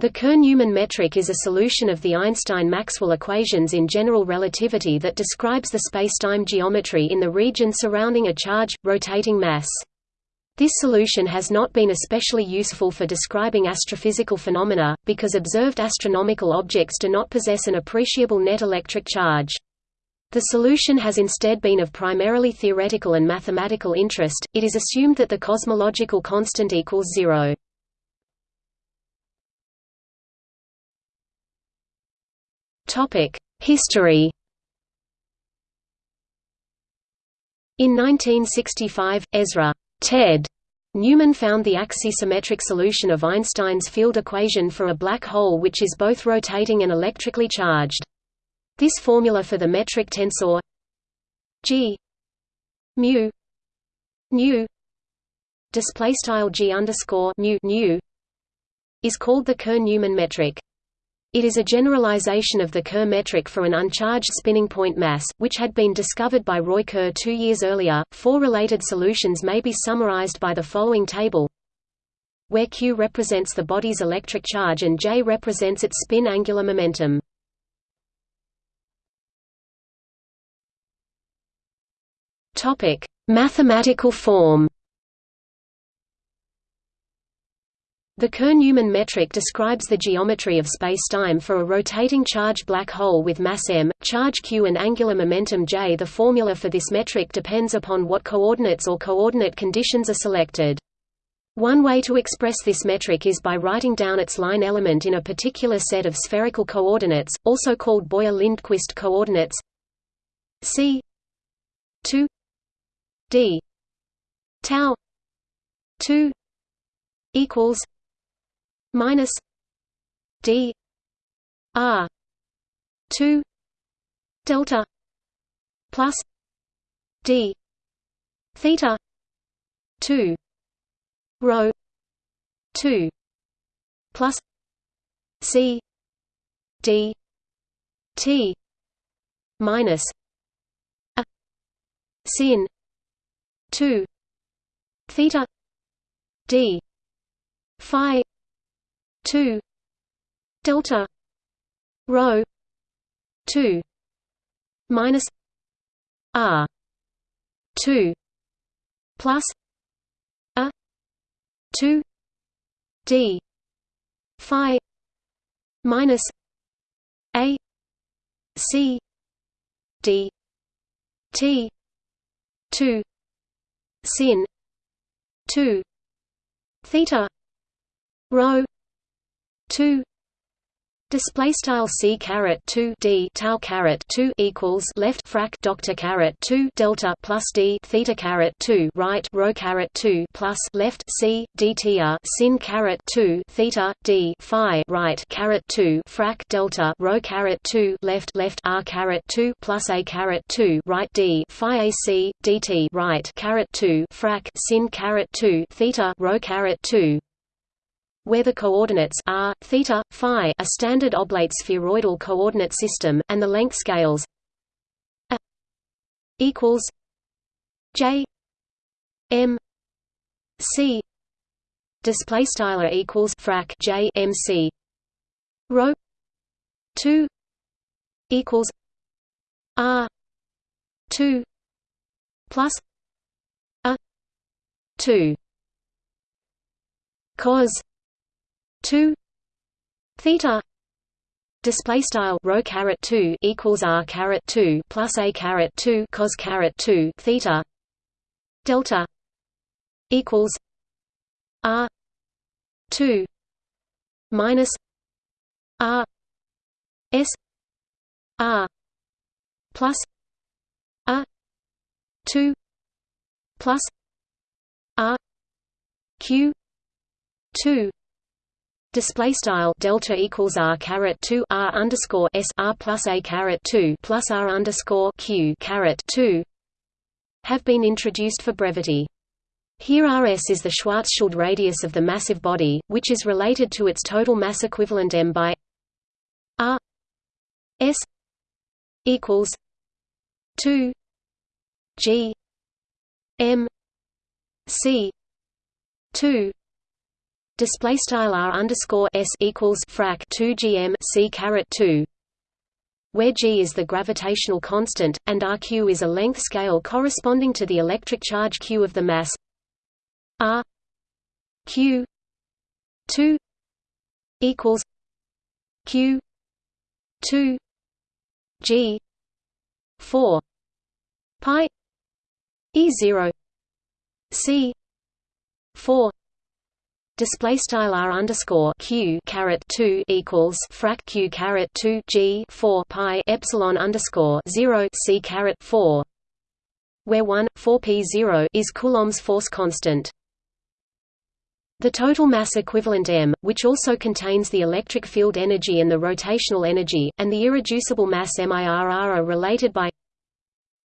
The Kerr-Newman metric is a solution of the Einstein-Maxwell equations in general relativity that describes the spacetime geometry in the region surrounding a charge, rotating mass. This solution has not been especially useful for describing astrophysical phenomena, because observed astronomical objects do not possess an appreciable net electric charge. The solution has instead been of primarily theoretical and mathematical interest, it is assumed that the cosmological constant equals zero. History In 1965, Ezra Ted Newman found the axisymmetric solution of Einstein's field equation for a black hole which is both rotating and electrically charged. This formula for the metric tensor g mu nu display style g underscore mu nu is called the Kerr-Newman metric. It is a generalization of the Kerr metric for an uncharged spinning point mass, which had been discovered by Roy Kerr two years earlier. Four related solutions may be summarized by the following table where q represents the body's electric charge and j represents its spin angular momentum. Topic: Mathematical form. The Kerr-Newman metric describes the geometry of spacetime for a rotating charged black hole with mass m, charge q and angular momentum j. The formula for this metric depends upon what coordinates or coordinate conditions are selected. One way to express this metric is by writing down its line element in a particular set of spherical coordinates, also called Boyer-Lindquist coordinates c 2 d tau 2 equals minus d r 2 delta plus d theta 2 rho 2 plus c d t minus a sin 2 theta d phi 2 delta. Rho. 2 minus r. 2 plus a. 2 d. Phi. Minus a. C. D. T. 2 sin. 2 theta. Rho 2 Display style c caret two d tau caret two equals left frac doctor caret two delta plus d theta caret two right rho caret two plus left c dtr sin caret two theta d phi right caret two frac delta rho caret two left left r caret two plus a caret two right d phi ac dt right caret two frac sin caret two theta rho caret two where the coordinates r, theta, phi are standard oblate spheroidal coordinate system, and the length scales a equals j m c. Display style equals frac j m c. Rho 2 equals r 2 plus a 2 cos 2 theta display style rho caret 2 equals r caret 2 plus a caret 2 cos caret 2 theta delta equals r 2 minus r s r plus a 2 plus r q 2 Display style delta equals r caret two r underscore s r plus a caret two plus r underscore q caret two have been introduced for brevity. Here Rs is the Schwarzschild radius of the massive body, which is related to its total mass equivalent m by r s equals two g m c two display style r underscore s equals frac 2 gm c caret 2 where g is the gravitational constant and rq is a length scale corresponding to the electric charge q of the mass r q 2 equals q 2 g 4 pi e 0 c 4 display style r underscore q caret 2 equals frac q caret 2 g 4 pi epsilon underscore 0 c caret 4 where 1 4 p 0 is coulomb's force constant. The total mass equivalent m, which also contains the electric field energy and the rotational energy, and the irreducible mass MIRR are related by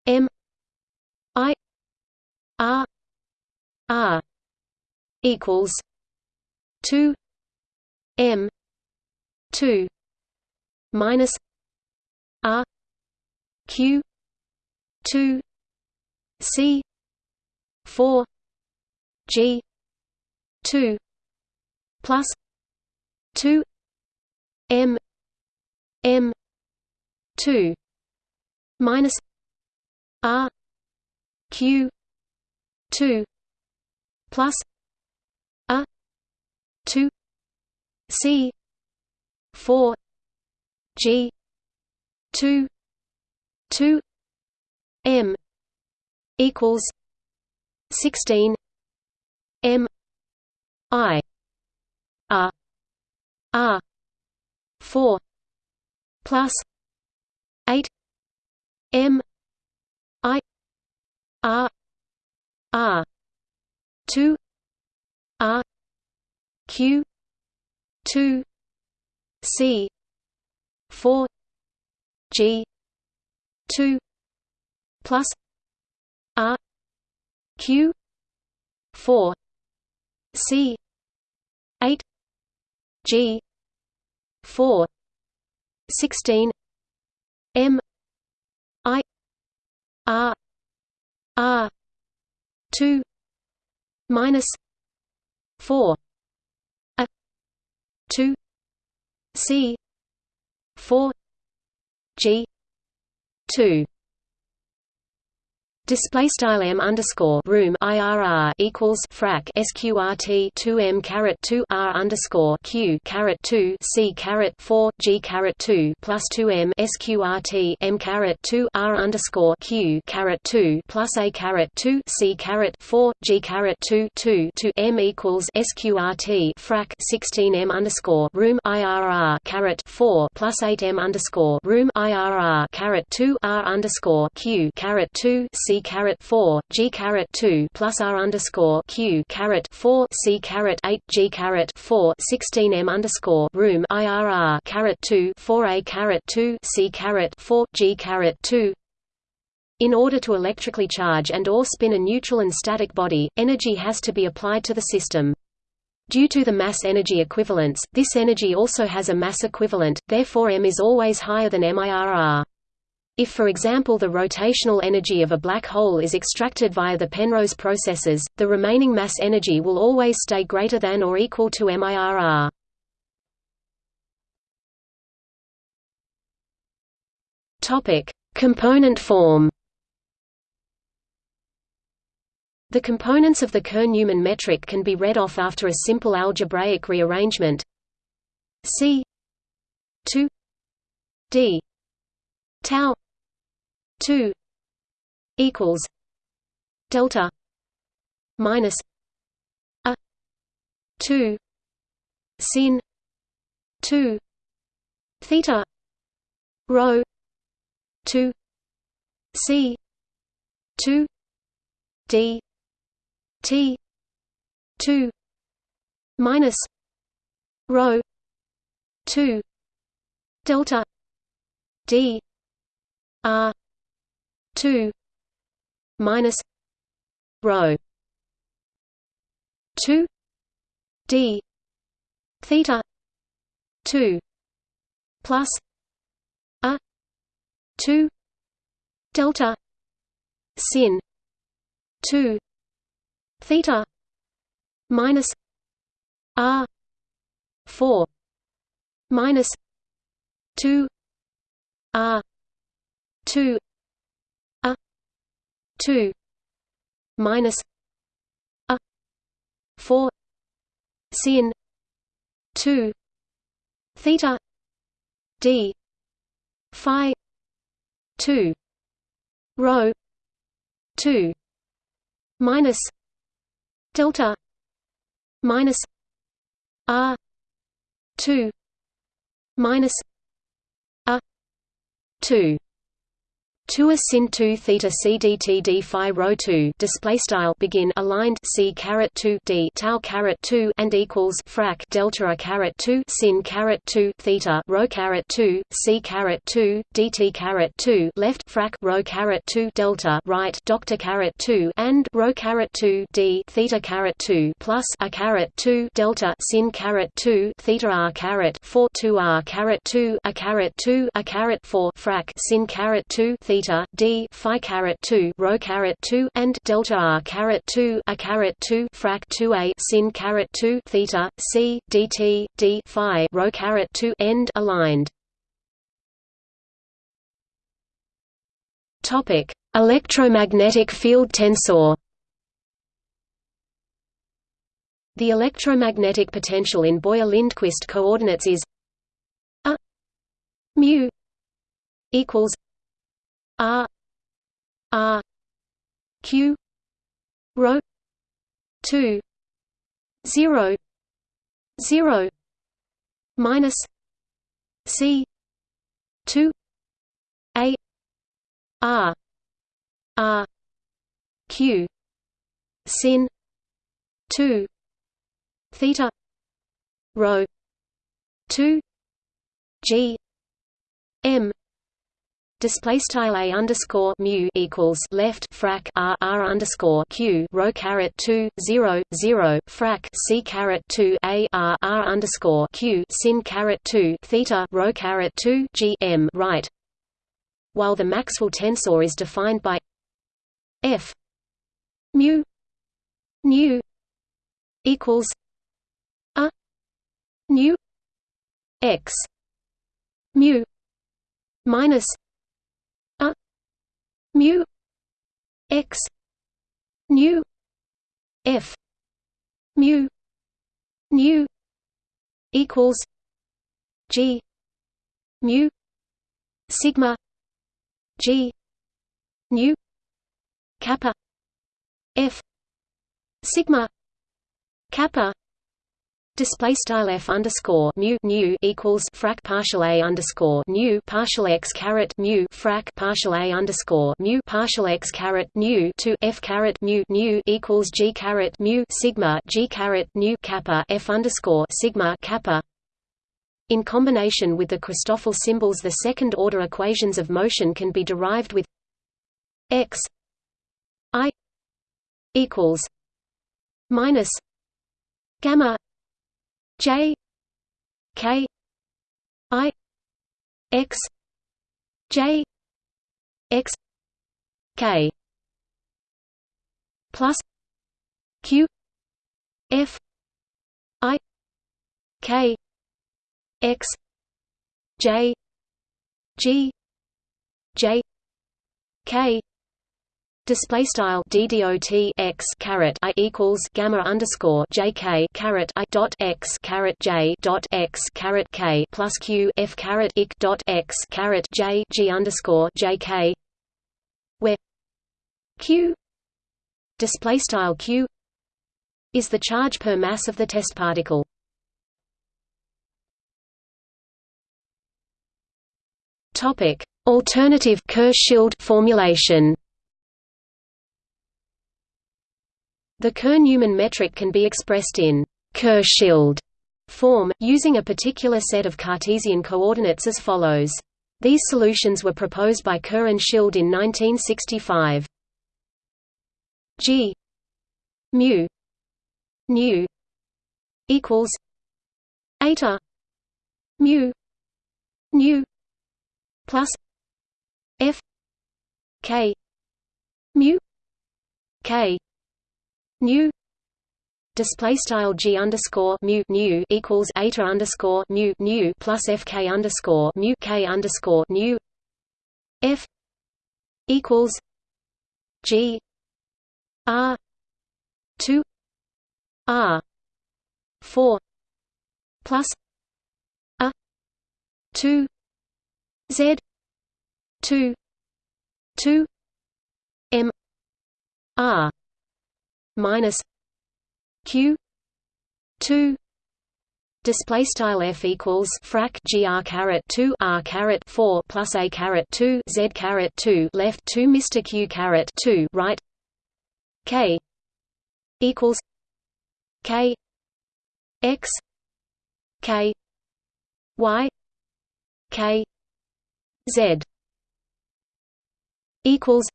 m i r r equals 2 m 2 minus r q 2 c 4 g 2 plus 2 m m 2 minus r q 2 plus 2 c 4 g 2 2 m equals 16 m I R R four plus eight M I R R two R Q two C four G two plus R Q four C eight G four sixteen M I R R two minus four 2 c 4 g 2 Display style m underscore room IRR equals frac sqrt two m caret two r underscore q caret two c caret four g caret two plus two m sqrt m caret two r underscore q caret two plus a caret two c caret four g caret two two to m equals sqrt frac sixteen m underscore room IRR caret four plus eight m underscore room IRR caret two r underscore q caret two c caret four G caret two plus R underscore Q caret four C caret eight G caret four sixteen M underscore room IRR caret two four A caret two C caret four G caret two in order to electrically charge and or spin a neutral and static body, energy has to be applied to the system. Due to the mass-energy equivalence, this energy also has a mass equivalent, therefore m is always higher than MIRR. If for example the rotational energy of a black hole is extracted via the Penrose processes, the remaining mass energy will always stay greater than or equal to MIRR. Topic: Component form. The components of the Kerr-Newman metric can be read off after a simple algebraic rearrangement. C 2 d tau 2 equals delta minus a 2 sin 2 theta rho 2 c 2 d t 2 minus rho 2 delta d R two minus rho two D theta two plus A two delta sin two theta minus r 4 minus 2 r 2 a 2 minus a 4 sin 2 theta d phi 2 rho 2 minus delta minus r 2 minus a 2 2 a sin 2 theta c d t d phi rho 2 display style begin aligned c caret 2 d tau caret 2 and equals frac delta a caret 2 sin caret 2 theta rho caret 2 c caret 2 dt caret 2 left frac rho caret 2 delta right doctor caret 2 and rho caret 2 d theta caret 2 plus a caret 2 delta sin caret 2 theta r caret 4 2 r caret 2 a caret 2 a caret 4 frac sin caret 2 theta theta d phi caret 2 rho caret 2 and delta r caret 2 a caret 2 frac 2a sin caret 2 theta c dt d phi rho caret 2 end aligned. Topic electromagnetic field tensor. The electromagnetic potential in Boyer-Lindquist coordinates is a mu equals R R Q rho two zero zero minus C two A R R Q sin two theta rho two G M display style a underscore mu equals left frac r r underscore q rho caret 2 0 0 frac c caret 2 a r r underscore q sin caret 2 theta rho caret 2 g m right. While the Maxwell tensor is defined by f mu nu equals a nu x mu minus mu x nu f mu nu equals g mu sigma g nu kappa f sigma kappa Display style f underscore mu nu equals frac partial a underscore nu partial x caret mu frac partial a underscore mu partial x caret nu to f caret mu nu equals g caret mu sigma g caret nu kappa f underscore sigma kappa. In combination with the Christoffel symbols, the second order equations of motion can be derived with x i equals minus gamma J K I X J X K plus Q F I K X J G J K Display style ddot x caret i equals gamma underscore jk caret i dot x caret j dot x caret k plus q f caret ik dot x caret j g underscore jk, where q display style q is the charge per mass of the test particle. Topic: Alternative Kerr-Schild formulation. The Kerr-Newman metric can be expressed in Kerr-Schild form, using a particular set of Cartesian coordinates as follows. These solutions were proposed by Kerr and Schild in 1965. G mu nu equals eta mu nu plus f k mu k nu display style g underscore mu nu equals eta underscore mu nu plus fk underscore mu k underscore nu f equals g r two r four plus a two z two two m r minus q 2 display style f equals frac gr caret 2 r caret 4 plus a caret 2 z caret 2 left 2 mr q caret 2 right k equals k x k y k z equals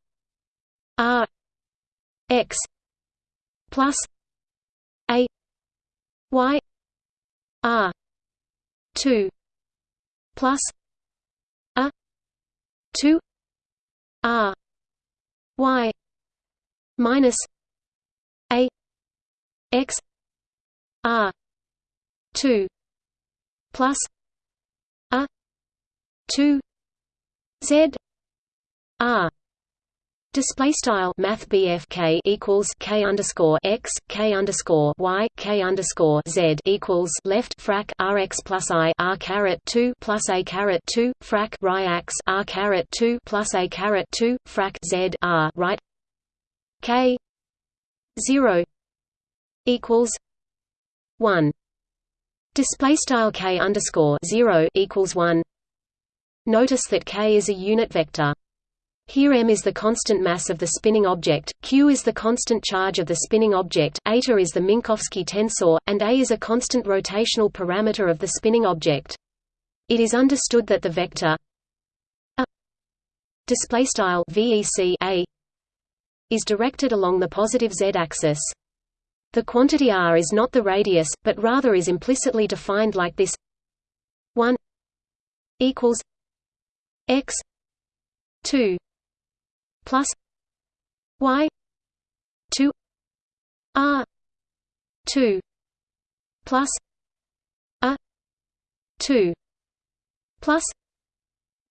r x plus a y r 2 plus a 2 r y minus a x r 2 plus a 2 z r Display style Math BFK equals K underscore x K underscore y K underscore Z equals left frac RX plus I R caret two plus A caret two frac RIAX R caret two plus A caret two frac Z R right K zero equals one Display style K underscore zero equals one Notice that K is a unit vector. Here m is the constant mass of the spinning object, q is the constant charge of the spinning object, eta is the Minkowski tensor, and a is a constant rotational parameter of the spinning object. It is understood that the vector a is directed along the positive z-axis. The quantity r is not the radius, but rather is implicitly defined like this: 1 equals x 2 plus y 2 r 2 plus a 2 plus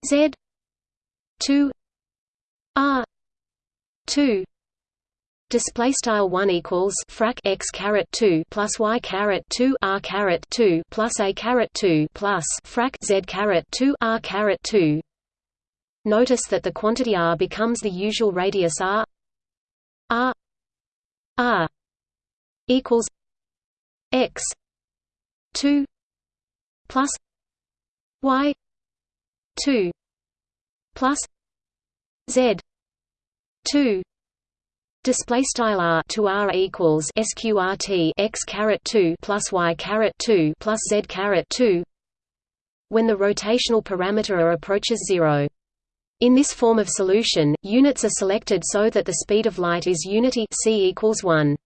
z 2 r 2 Display style one equals frac x caret two plus y caret two r caret two plus a caret two plus frac z caret two r caret two Notice that the quantity r becomes the usual radius r r r equals x 2 plus y 2 plus z 2 Display style r to r equals sqrt x caret two plus y caret two plus z caret two. When the rotational parameter r approaches zero. In this form of solution, units are selected so that the speed of light is unity c equals 1.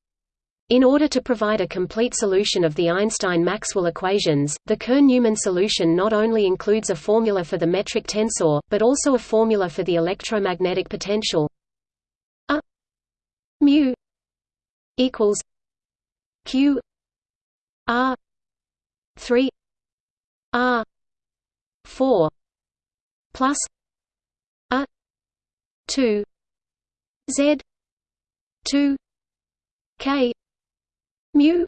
In order to provide a complete solution of the Einstein-Maxwell equations, the Kerr-Newman solution not only includes a formula for the metric tensor, but also a formula for the electromagnetic potential. A mu equals q r 3 r 4 plus 2 z 2 k mu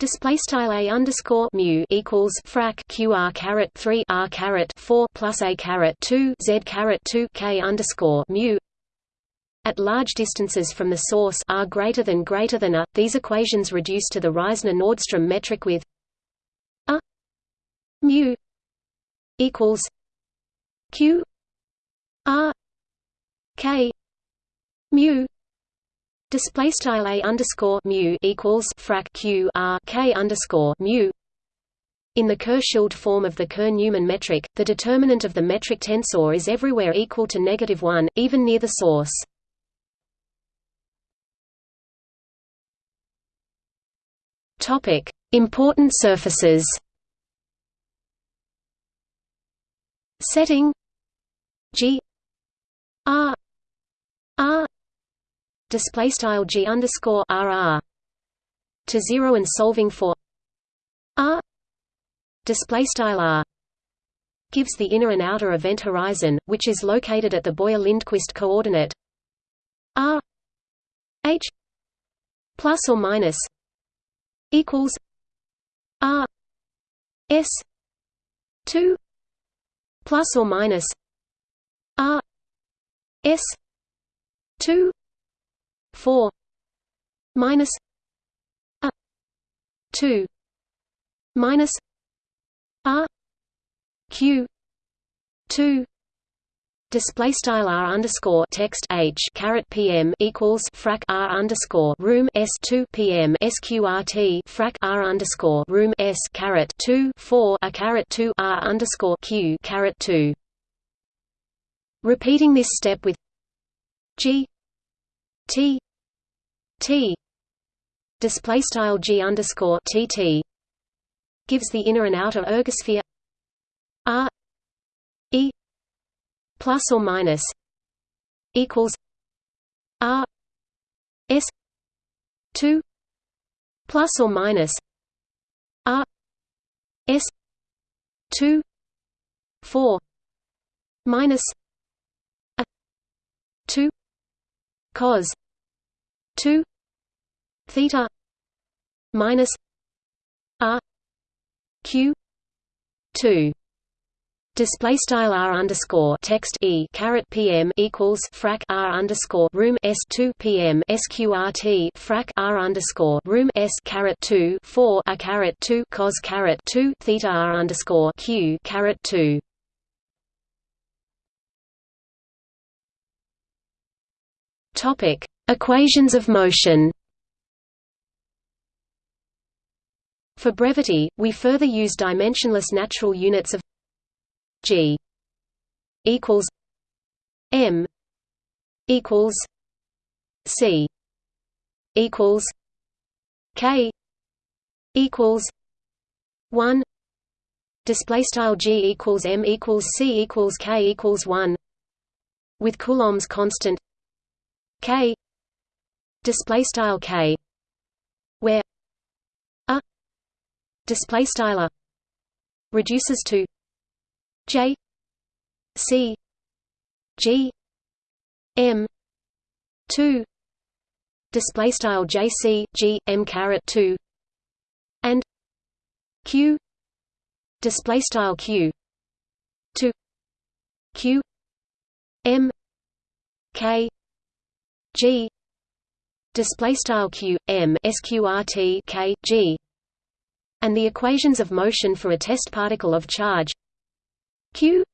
Display style a underscore mu equals frac qr caret three r caret four plus a caret two z caret two k underscore mu. At large distances from the source r greater than greater than a, these equations reduce to the Reissner-Nordström metric with a mu equals q r K mu display style a underscore mu equals frac q r k underscore mu. In the Kerr-Schild form of the Kerr-Newman metric, the determinant of the metric tensor is everywhere equal to negative one, even near the source. Topic: Important surfaces. Setting G R R display style G underscore RR to zero and solving for r display style r gives the inner and outer event horizon, which is located at the Boyer-Lindquist coordinate r h plus or minus equals r s 2 plus or minus r s 2 4 minus a 2 minus r q 2 display style r underscore text h caret pm equals frac r underscore room s two pm sqrt frac r underscore room s caret two four a caret two r underscore q caret two. Repeating this step with g t t display style g underscore tt gives the inner and outer ergosphere r e plus or minus equals R S two plus or minus R S two four minus a two cos two theta minus R Q two Display style r underscore text e caret pm equals frac r underscore room s two pm sqrt frac r underscore room s caret two four a caret two cos caret two theta r underscore q caret two. Topic: Equations of motion. For brevity, we further use dimensionless natural units of G equals M equals C equals K equals one. Display style G equals M equals C equals K equals one. With Coulomb's constant K. Display style K. Where a. Display style reduces to J. C. G. M. two. Display style J C G M caret two. And Q. Display style Q. two. Q. M. K G. Display style Q M sqrt K G. And the equations of motion for a test particle of charge q.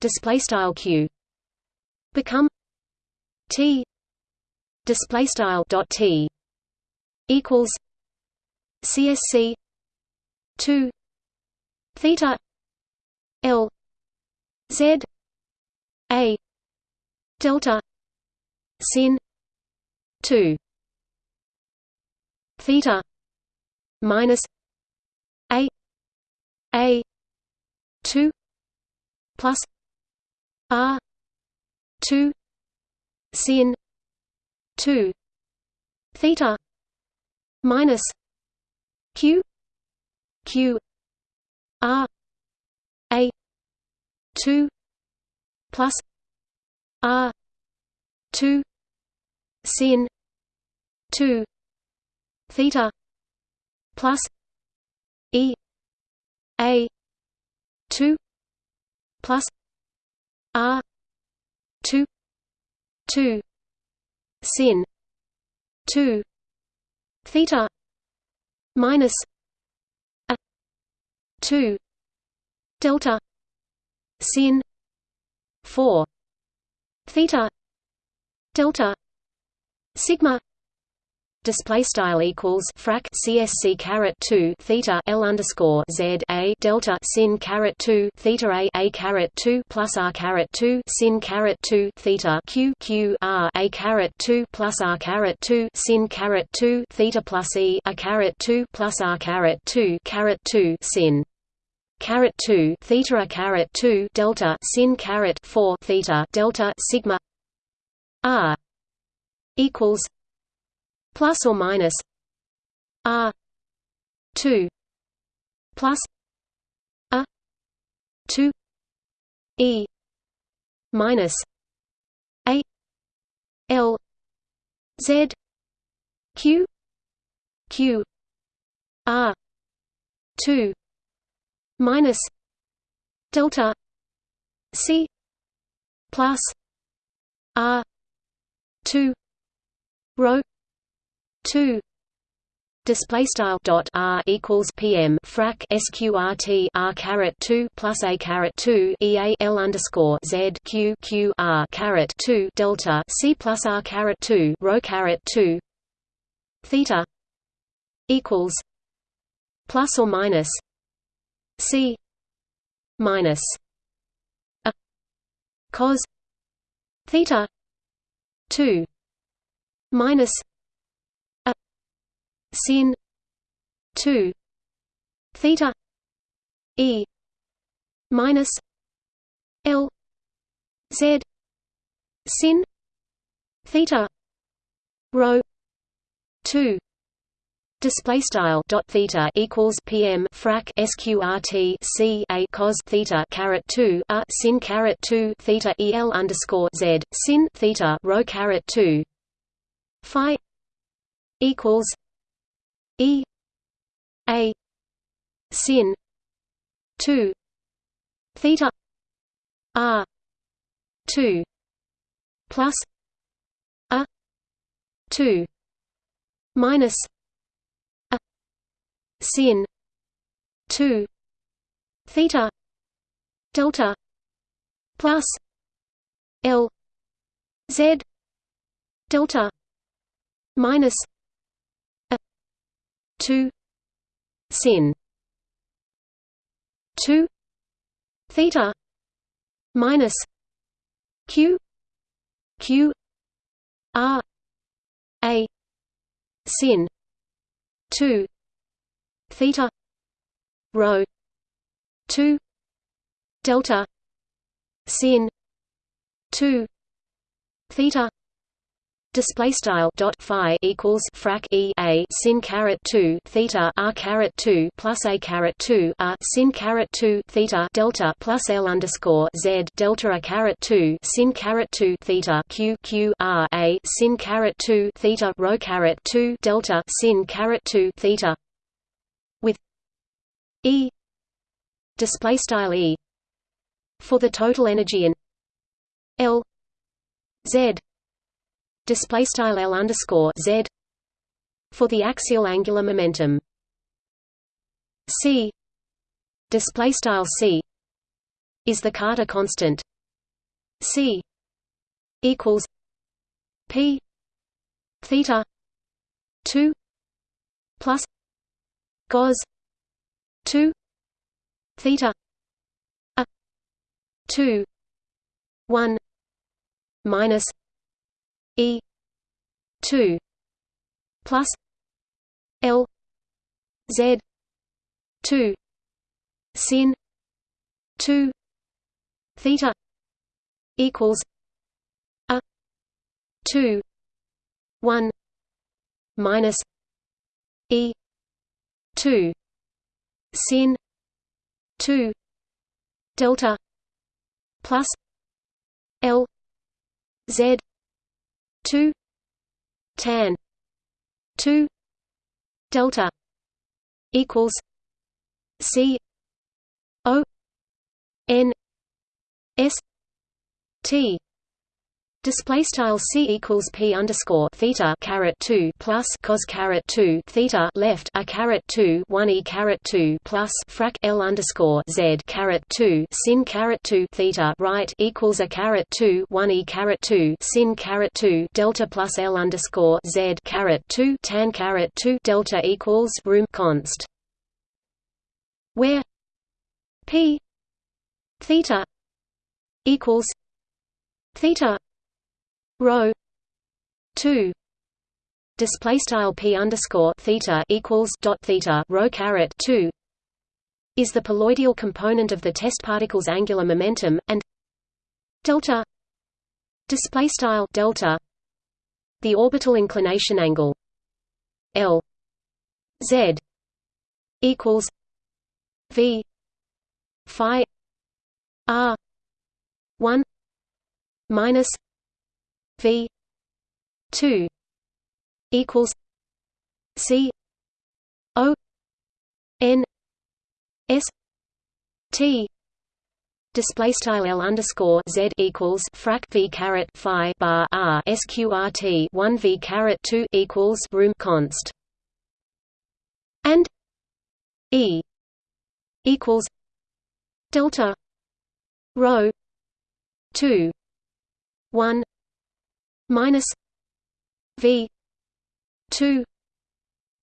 Display style q. Become t. Display style dot t. Equals csc 2 theta l z a delta sin. 2 theta minus a. A. 2 plus R. Two. Sin. Two. Theta minus Q. Q. R. A. Two. Plus R two sin two theta plus E A two plus R two two sin two theta minus a two delta sin four theta delta sigma display style equals frac CSC caret 2 theta L underscore Z a delta sin caret 2 theta a a caret 2 plus R caret 2 sin caret 2 theta Q Q R a caret 2 plus R caret 2 sin caret 2 theta plus E a caret 2 plus R caret 2 caret 2 sin caret 2 theta a caret 2 delta sin caret 4 theta delta sigma R equals plus or minus r 2 plus a 2 e minus a l z q q r 2 minus delta c plus r 2 rho 2 Display style dot r equals PM frac SQRT R caret two plus A caret two eal L underscore Z Q Q R caret two delta C plus R caret two rho caret two theta equals plus or minus C minus a cos theta two minus a sin 2 theta e minus l z sin theta rho 2 Display style dot theta equals PM frac SQRT C A cos theta caret two a sin caret two theta EL underscore Z sin theta rho caret two. Phi equals E A sin two theta R two plus A two minus A sin. Two. Theta. Delta. Plus. L. Z. Delta. Minus. A. Minus 2 sin. 2 theta. Minus. Q. Q. R. A. Sin. 2 theta rho 2 delta sin 2 theta display style dot phi equals frac e a sin caret 2 theta r caret 2 plus a caret 2 r sin caret 2 theta delta plus l underscore z delta a caret 2 sin caret 2 theta q q r a sin caret 2 theta rho caret 2 delta sin caret 2 theta e display style e for the total energy in l z display style L underscore Z for the axial angular momentum. C display style C is the Carter constant. C equals P theta 2 plus cos 2 theta a 2 1 minus E two plus L Z two sin two theta equals a two one minus E two sin. Two. Delta. Plus. L. Z. 2 tan. 2 delta. Equals. C. O. N. S. T Display style c equals p underscore theta caret two plus cos caret two theta left a caret two one e caret two plus frac l underscore z caret two sin caret two theta right equals a caret two one e caret two sin caret two delta plus l underscore z caret two tan caret two delta equals room const where p theta equals theta rho 2 display style p underscore theta equals dot theta rho caret 2 is the poloidal component of the test particle's angular momentum and delta display style delta the orbital inclination angle l z equals v phi r 1 minus v 2 equals c o n s t Display style L underscore Z equals frac V caret Phi bar R SQRT one V caret two equals room const. And E equals delta rho two one minus V two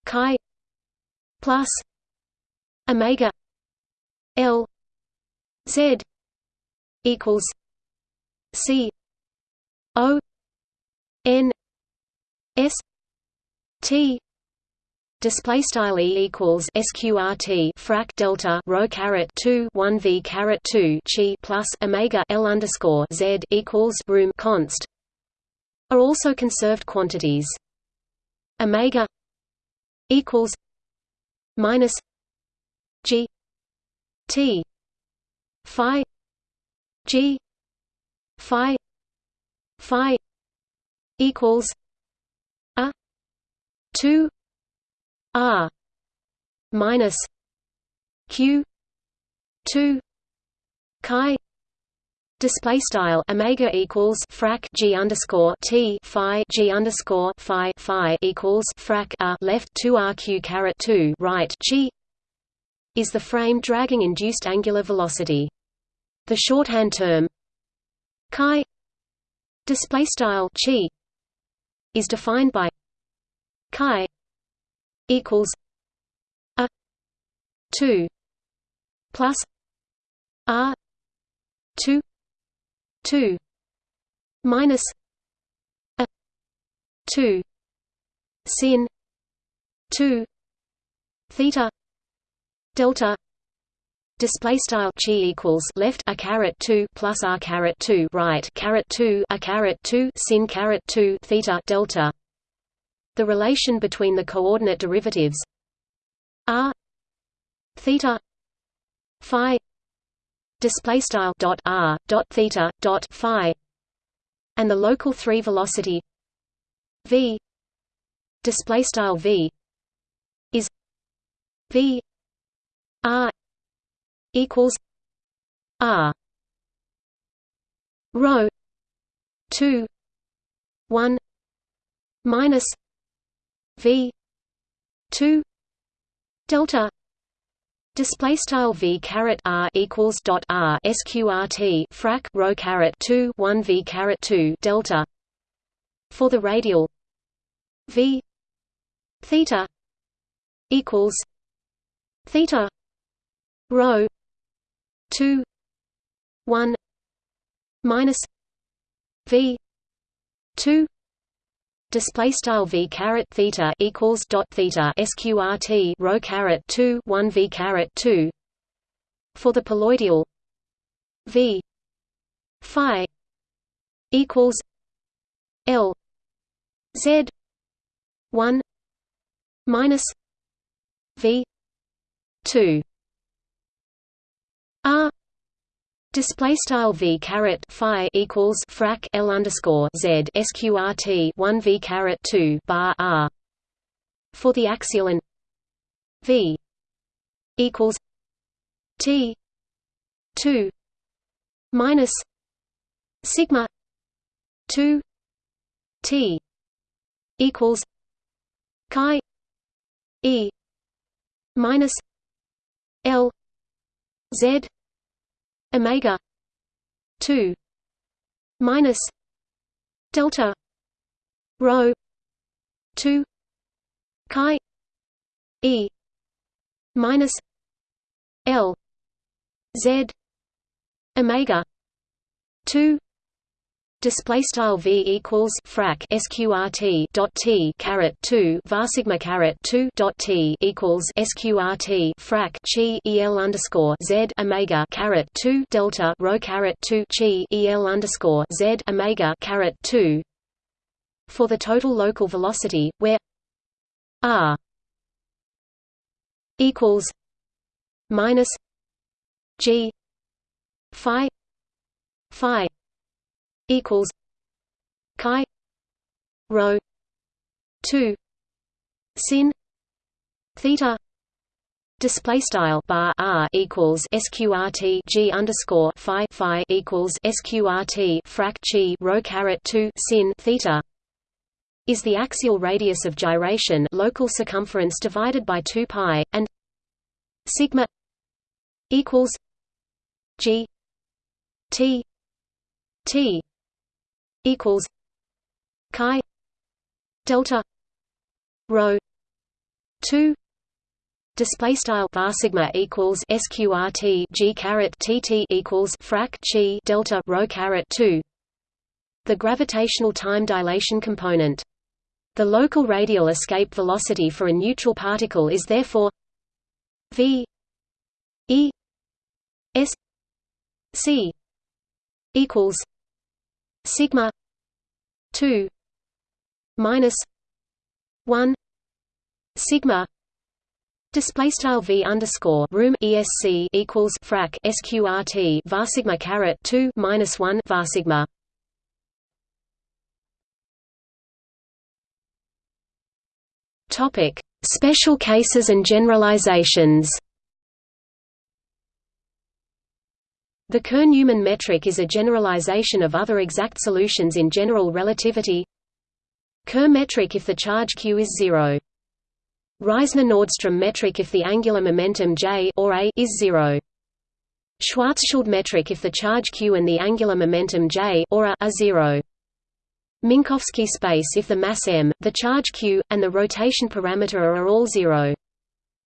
chi plus Omega L Z equals C O N S T Display style e equals sqrt frac delta rho caret two one v caret two chi plus omega l underscore z equals room const are also conserved quantities. Omega equals minus g t phi G Phi Phi equals a two R minus Q two Chi Display style omega equals frac g underscore t phi g underscore phi phi equals frac a left two rq caret two right g is the frame dragging induced angular velocity. The shorthand term chi display style chi is defined by chi equals a 2 plus r 2 2 minus a 2 sin 2 theta delta display style chi equals left a caret 2 plus r caret 2 right caret 2 a caret 2 sin caret 2 theta delta. The relation between the coordinate derivatives r theta phi display style dot r dot theta dot phi and the local 3 velocity v display style v is v r equals R rho two one minus V two delta Display style v caret r equals dot r sqrt frac rho caret two one v caret two delta. For the radial v theta equals theta rho 2 1 minus v 2 display style v caret theta equals dot theta sqrt rho caret 2 1 v caret 2 for the poloidal v phi equals l z 1 minus v 2 R Display style v caret phi equals frac l underscore z sqrt one v caret two bar r. For the axial and v equals t two minus sigma two t equals chi e minus l Z omega. Two. Minus delta rho two chi E minus L Z omega. Two Display style v equals frac sqrt dot t caret two var sigma caret two dot t equals sqrt frac chi el underscore z omega caret two delta rho caret two chi el underscore z omega caret two. For the total local velocity where r equals minus G Phi Phi equals Chi Rho two sin theta Display style bar r equals sqrt g underscore phi phi equals sqrt frac chi rho caret two sin theta is the axial radius of gyration local circumference divided by 2 pi and sigma equals g t t equals chi delta rho 2 Display style bar sigma equals sqrt g caret tt equals frac chi delta rho caret two. The gravitational time dilation component. The local radial escape velocity for a neutral particle is therefore v e s c equals sigma two minus one sigma Display style v underscore room esc equals frac sqrt var sigma caret two minus one var sigma. Topic: Special cases and generalizations. The Kerr-Newman metric is a generalization of other exact solutions in general relativity. Kerr metric if the charge q is zero. Reissner-Nordström metric if the angular momentum j or a is zero. Schwarzschild metric if the charge q and the angular momentum j or a are zero. Minkowski space if the mass m, the charge q, and the rotation parameter are all zero.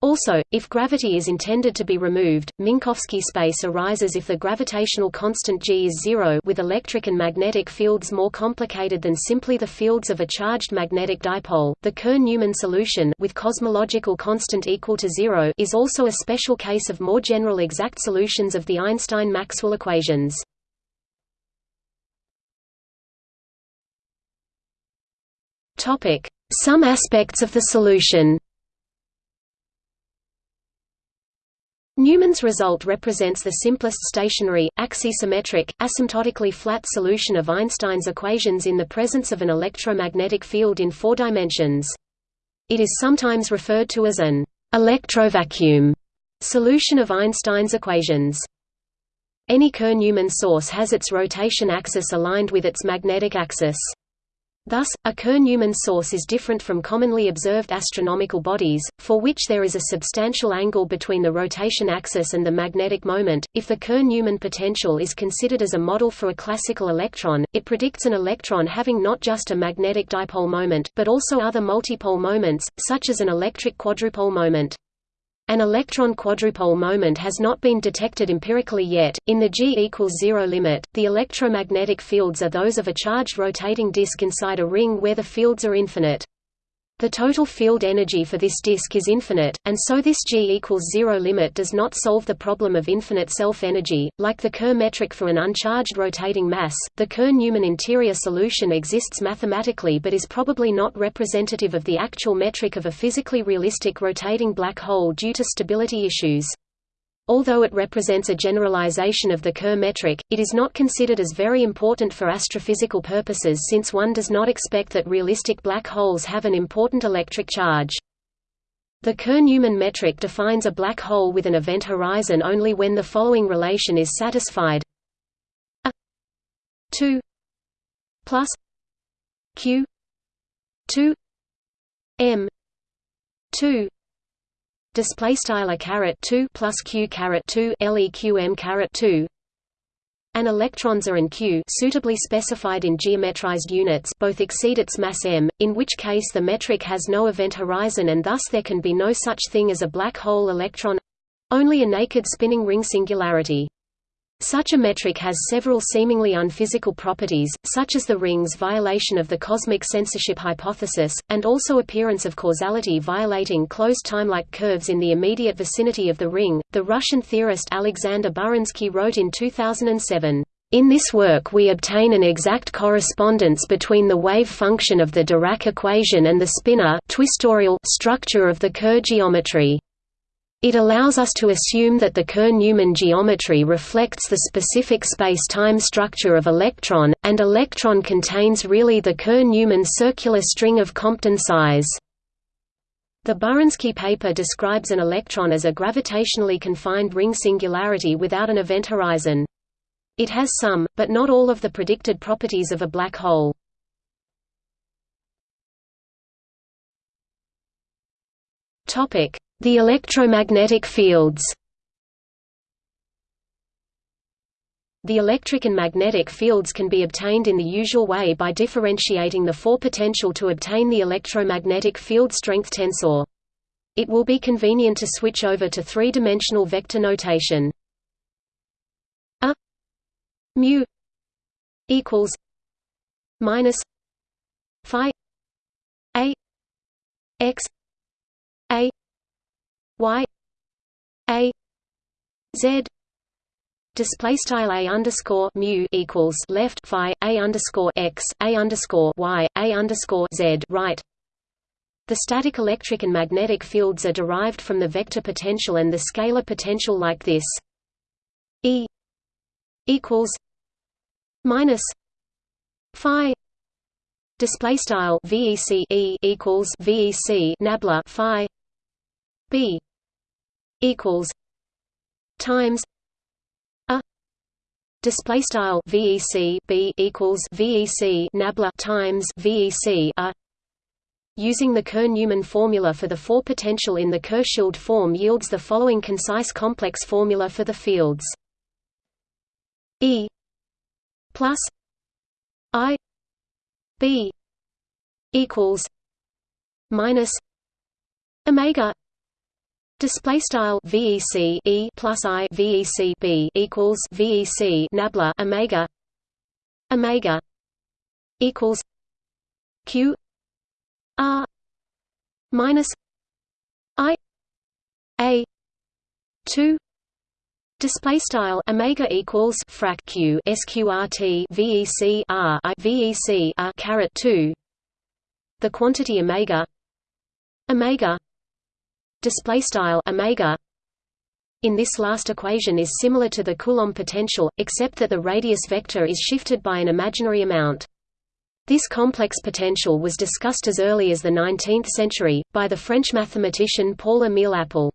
Also, if gravity is intended to be removed, Minkowski space arises if the gravitational constant g is zero with electric and magnetic fields more complicated than simply the fields of a charged magnetic dipole. The Kerr-Newman solution with cosmological constant equal to zero is also a special case of more general exact solutions of the Einstein-Maxwell equations. Some aspects of the solution. Newman's result represents the simplest stationary, axisymmetric, asymptotically flat solution of Einstein's equations in the presence of an electromagnetic field in four dimensions. It is sometimes referred to as an electrovacuum solution of Einstein's equations. Any Kerr-Newman source has its rotation axis aligned with its magnetic axis. Thus, a Kerr-Newman source is different from commonly observed astronomical bodies, for which there is a substantial angle between the rotation axis and the magnetic moment. If the Kerr-Newman potential is considered as a model for a classical electron, it predicts an electron having not just a magnetic dipole moment, but also other multipole moments, such as an electric quadrupole moment. An electron quadrupole moment has not been detected empirically yet. In the G equals zero limit, the electromagnetic fields are those of a charged rotating disk inside a ring where the fields are infinite. The total field energy for this disk is infinite, and so this G equals zero limit does not solve the problem of infinite self-energy. Like the Kerr metric for an uncharged rotating mass, the Kerr-Newman interior solution exists mathematically but is probably not representative of the actual metric of a physically realistic rotating black hole due to stability issues. Although it represents a generalization of the Kerr metric, it is not considered as very important for astrophysical purposes since one does not expect that realistic black holes have an important electric charge. The Kerr-Newman metric defines a black hole with an event horizon only when the following relation is satisfied a 2 plus q 2 m 2 display style a caret 2 plus q caret 2 leqm caret 2 and electrons are and q suitably specified in geometrized units both exceed its mass m, in which case the metric has no event horizon and thus there can be no such thing as a black hole electron—only a naked spinning ring singularity. Such a metric has several seemingly unphysical properties, such as the ring's violation of the cosmic censorship hypothesis, and also appearance of causality violating closed time-like curves in the immediate vicinity of the ring. The Russian theorist Alexander Burinskii wrote in 2007, in this work we obtain an exact correspondence between the wave function of the Dirac equation and the spinor twistorial structure of the Kerr geometry. It allows us to assume that the Kerr-Newman geometry reflects the specific space-time structure of electron, and electron contains really the Kerr-Newman circular string of Compton size. The Burinskii paper describes an electron as a gravitationally confined ring singularity without an event horizon. It has some, but not all of the predicted properties of a black hole. The electromagnetic fields The electric and magnetic fields can be obtained in the usual way by differentiating the four potential to obtain the electromagnetic field strength tensor. It will be convenient to switch over to three-dimensional vector notation. A mu equals minus phi a x y a z display style a underscore mu equals left phi a underscore x a underscore y a underscore z right. The static electric and magnetic fields are derived from the vector potential and the scalar potential like this: E equals minus phi display style vec e equals vec nabla phi b equals times a display style vec b equals vec nabla times vec a Using the Kerr-Newman formula for the four potential in the Kerr-Schild form yields the following concise complex formula for the fields. E plus I B equals minus Omega Display style VEC E plus I VEC B equals VEC nabla Omega Omega equals Q R minus I A two Display style omega equals frac q sqrt vec r i vec r caret two. The quantity omega omega display style omega in this last equation is similar to the Coulomb potential, except that the radius vector is shifted by an imaginary amount. This complex potential was discussed as early as the 19th century, by the French mathematician Paul-Émile Appell.